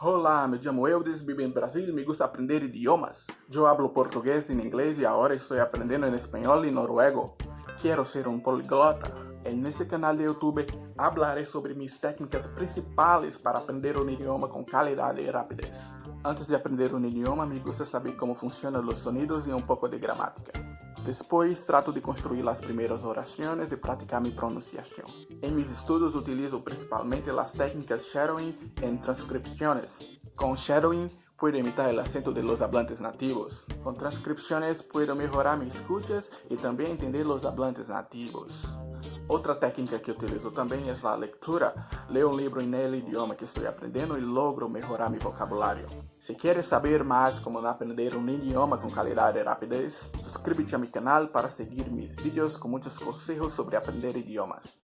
Olá, me chamo Eudes, vivo em Brasil me gusta aprender idiomas. Eu hablo português e inglês e agora estou aprendendo em espanhol e noruego. Quero ser um poliglota. nesse canal de YouTube hablaré sobre minhas técnicas principais para aprender um idioma com qualidade e rapidez. Antes de aprender um idioma, me gusta saber como funcionam os sonidos e um pouco de gramática. Depois, trato de construir as primeiras orações e praticar minha pronunciação. Em meus estudos, utilizo principalmente as técnicas shadowing e transcripções. Com shadowing, puedo imitar o acento de los hablantes nativos. Com transcripções, puedo melhorar mis escuchas e também entender os hablantes nativos. Outra técnica que utilizo também é a leitura. Leio um livro em el idioma que estou aprendendo e logro melhorar meu vocabulário. Se queres saber mais como aprender um idioma com qualidade e rapidez, suscríbete a meu canal para seguir meus vídeos com muitos conselhos sobre aprender idiomas.